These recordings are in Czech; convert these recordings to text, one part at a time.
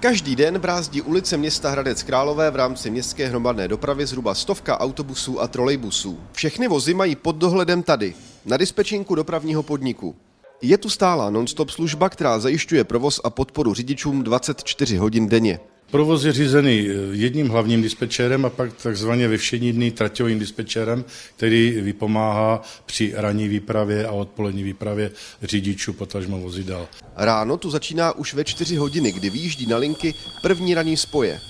Každý den brázdí ulice města Hradec Králové v rámci městské hromadné dopravy zhruba stovka autobusů a trolejbusů. Všechny vozy mají pod dohledem tady, na dispečinku dopravního podniku. Je tu stálá non-stop služba, která zajišťuje provoz a podporu řidičům 24 hodin denně. Provoz je řízený jedním hlavním dispečérem a pak takzvaně ve všední dny traťovým dispečérem, který vypomáhá při ranní výpravě a odpolední výpravě řidičů potažmo vozidel. Ráno tu začíná už ve 4 hodiny, kdy vyjíždí na linky první ranní spoje.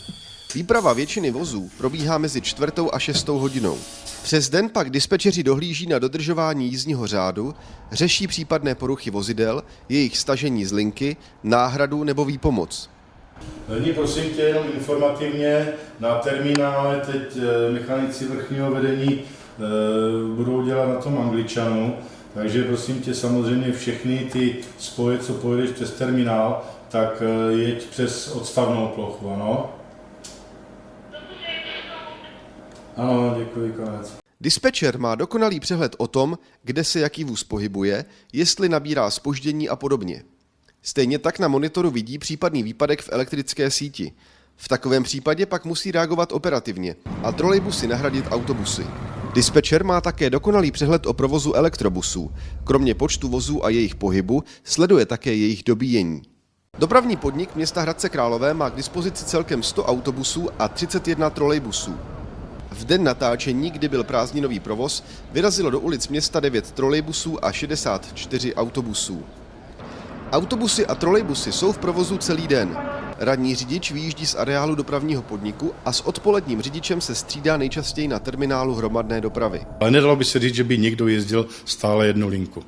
Výprava většiny vozů probíhá mezi čtvrtou a šestou hodinou. Přes den pak dispečeři dohlíží na dodržování jízdního řádu, řeší případné poruchy vozidel, jejich stažení z linky, náhradu nebo výpomoc. Nyní prosím tě jenom informativně, na terminále teď eh, mechanici vrchního vedení eh, budou dělat na tom angličanu, takže prosím tě samozřejmě všechny ty spoje, co pojedeš přes terminál, tak eh, jeď přes odstavnou plochu, ano? Ano, děkuji, konec. Dispečer má dokonalý přehled o tom, kde se jaký vůz pohybuje, jestli nabírá spoždění a podobně. Stejně tak na monitoru vidí případný výpadek v elektrické síti. V takovém případě pak musí reagovat operativně a trolejbusy nahradit autobusy. Dispečer má také dokonalý přehled o provozu elektrobusů. Kromě počtu vozů a jejich pohybu sleduje také jejich dobíjení. Dopravní podnik města Hradce Králové má k dispozici celkem 100 autobusů a 31 trolejbusů. V den natáčení, kdy byl prázdninový provoz, vyrazilo do ulic města 9 trolejbusů a 64 autobusů. Autobusy a trolejbusy jsou v provozu celý den. Radní řidič vyjíždí z areálu dopravního podniku a s odpoledním řidičem se střídá nejčastěji na terminálu hromadné dopravy. Ale nedalo by se říct, že by někdo jezdil stále jednu linku.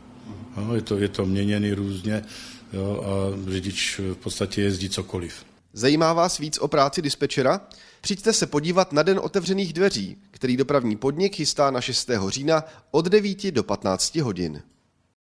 No, je, to, je to měněný různě jo, a řidič v podstatě jezdí cokoliv. Zajímá vás víc o práci dispečera? Přijďte se podívat na Den otevřených dveří, který dopravní podnik chystá na 6. října od 9 do 15 hodin.